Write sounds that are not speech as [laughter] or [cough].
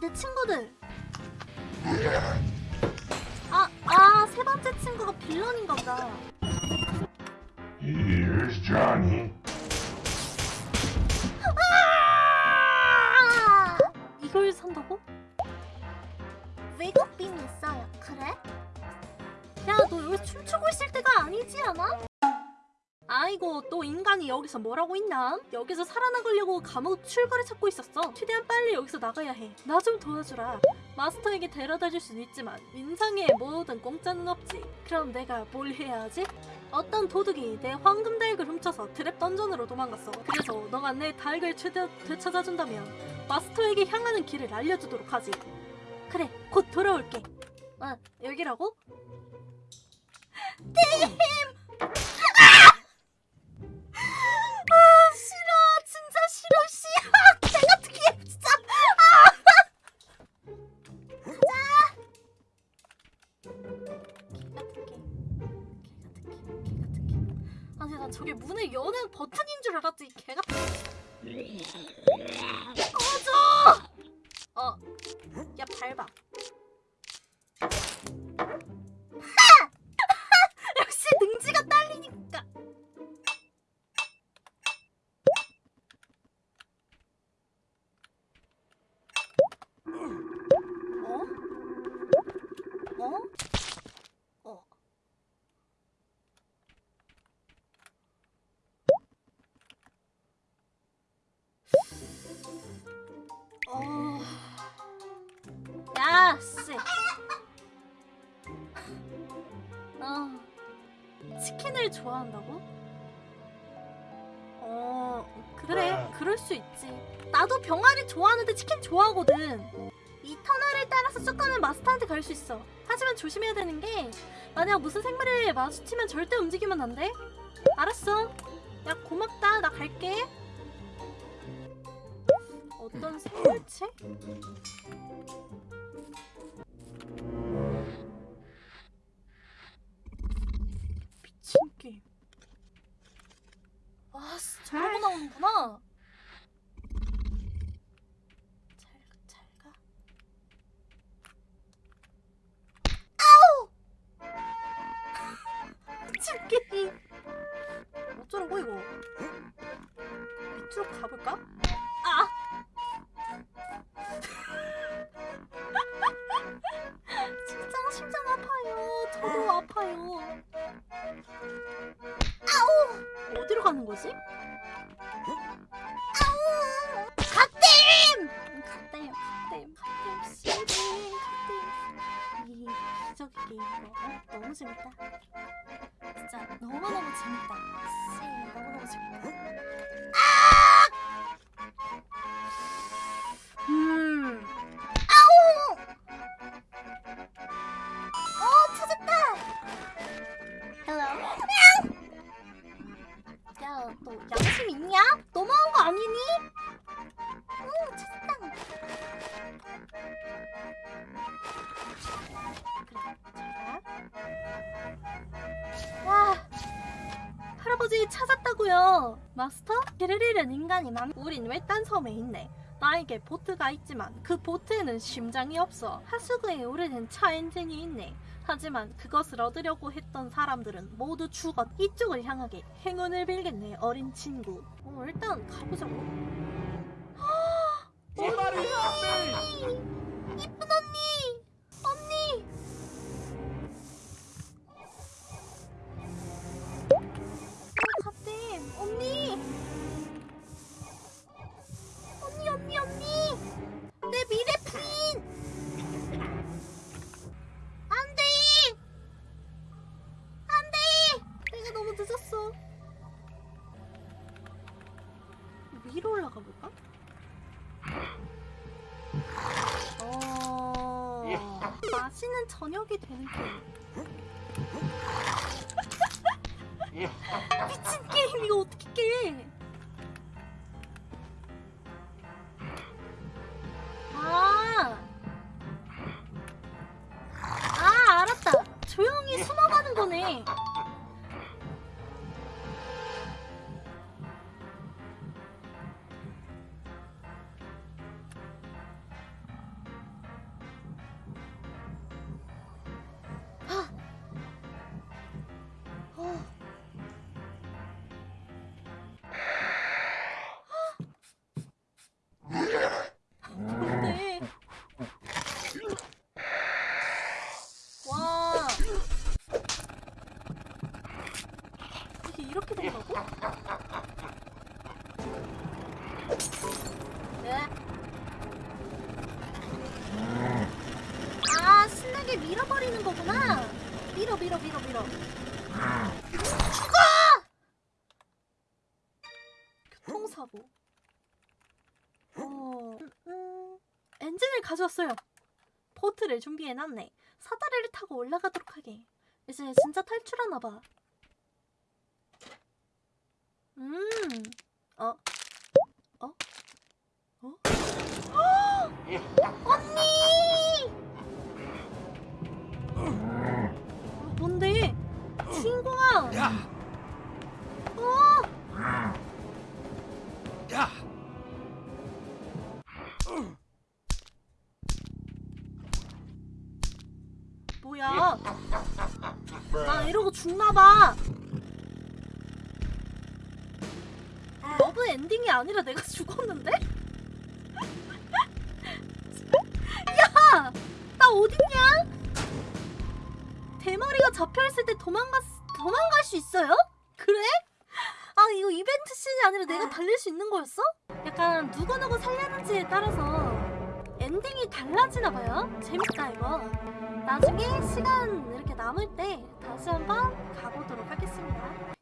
내 친구들. 아, 아, 세 번째 친구가 빌런인가 보다. Here's Johnny. 아이고 또 인간이 여기서 뭐라고 있나? 여기서 살아나가려고 감옥 출구를 찾고 있었어 최대한 빨리 여기서 나가야 해 나 좀 도와주라 마스터에게 데려다 줄 수는 있지만 인상에 뭐든 공짜는 없지 그럼 내가 뭘 해야 하지? 어떤 도둑이 내 황금 닭을 훔쳐서 트랩 던전으로 도망갔어 그래서 너가 내 닭을 최대 되찾아준다면 마스터에게 향하는 길을 알려주도록 하지 그래 곧 돌아올게 아 여기라고? 템! [laughs] 난 저게 문을 여는 버튼인 줄 알았지 개 같은 개. 꺼져 야, 씨. 어. 치킨을 좋아한다고? 어, 그래. 그럴 수 있지. 나도 병아리 좋아하는데 치킨 좋아하거든. 이 터널을 따라서 쭉 가면 마스터한테 갈 수 있어. 하지만 조심해야 되는 게 만약 무슨 생물을 마주치면 절대 움직이면 안 돼. 알았어. 야 고맙다. 나 갈게. 어떤 생물체? 게임. 아, 씨, 저러고 나오는구나. 잘, 잘 가. 아우! [laughs] 게임. 어쩌라고 이거? 밑으로 가볼까? 가는 거지? 갓댐! 갓댐, 갓댐, 갓댐, 씨댐, 갓댐. 이 기적의 게임 이거 어? 너무 재밌다. 진짜 너무너무 재밌다. 씨, 너무너무 재밌다. 아! 있냐? 너무한 거 아니니? 응, 찾았다. 와, 할아버지 찾았다고요. 마스터? 잃은 인간이 많. 우린 외딴 섬에 있네. 나에게 보트가 있지만 그 보트에는 심장이 없어. 하수구에 오래된 차 엔진이 있네. 하지만 그것을 얻으려고 했던 사람들은 모두 죽었. 이쪽을 향하게 행운을 빌겠네, 어린 친구. 어, 일단 가보자고. [gasps] Me! 이쁜 맛있는 저녁이 되는 게임. 미친 게임 이거 어떻게 깨? 이렇게 된다고? 네. 아 신나게 밀어버리는 거구나. 밀어 밀어 밀어 밀어. 죽어! 교통사고. 어... 엔진을 가져왔어요. 보트를 준비해놨네. 사다리를 타고 올라가도록 하게. 이제 진짜 탈출하나봐. 음, 어, 어, 어? 언니! 어, 뭔데? 주인공아! 야! 어! 야! 뭐야? 나 이러고 죽나봐. 러브 엔딩이 아니라 내가 죽었는데? [laughs] 야! 나 어딨냐? 대머리가 잡혀있을 때 도망갔, 도망갈 수 있어요? 그래? 아 이거 이벤트 씬이 아니라 내가 달릴 수 있는 거였어? 약간 누구누구 살렸는지에 따라서 엔딩이 달라지나 봐요. 재밌다 이거. 나중에 시간 이렇게 남을 때 다시 한번 가보도록 하겠습니다.